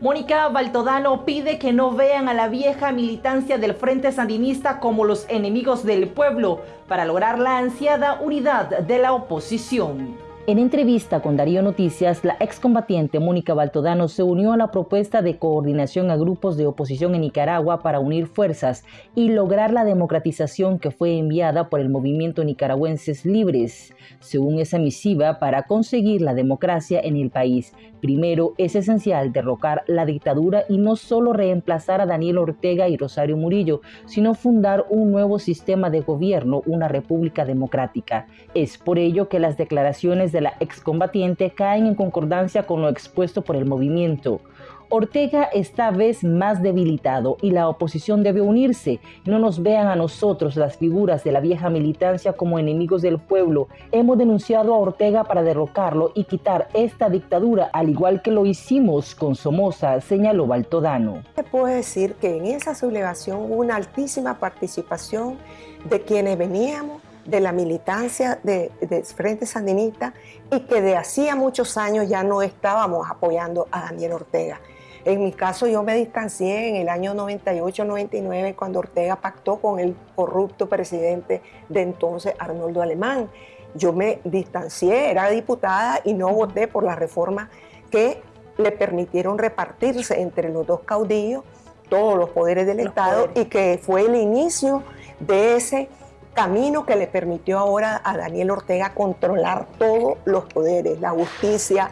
Mónica Baltodano pide que no vean a la vieja militancia del Frente Sandinista como los enemigos del pueblo para lograr la ansiada unidad de la oposición. En entrevista con Darío Noticias, la excombatiente Mónica Baltodano se unió a la propuesta de coordinación a grupos de oposición en Nicaragua para unir fuerzas y lograr la democratización que fue enviada por el movimiento Nicaragüenses Libres. Según esa misiva, para conseguir la democracia en el país, primero es esencial derrocar la dictadura y no solo reemplazar a Daniel Ortega y Rosario Murillo, sino fundar un nuevo sistema de gobierno, una república democrática. Es por ello que las declaraciones de la excombatiente caen en concordancia con lo expuesto por el movimiento. Ortega está vez más debilitado y la oposición debe unirse. No nos vean a nosotros, las figuras de la vieja militancia, como enemigos del pueblo. Hemos denunciado a Ortega para derrocarlo y quitar esta dictadura, al igual que lo hicimos con Somoza, señaló Baltodano. Se puede decir que en esa sublevación hubo una altísima participación de quienes veníamos de la militancia de, Frente Sandinista y que de hacía muchos años ya no estábamos apoyando a Daniel Ortega. En mi caso yo me distancié en el año 98-99 cuando Ortega pactó con el corrupto presidente de entonces Arnoldo Alemán. Yo me distancié, era diputada y no voté por la reforma que le permitieron repartirse entre los dos caudillos todos los poderes del Estado y que fue el inicio de ese camino que le permitió ahora a Daniel Ortega controlar todos los poderes, la justicia,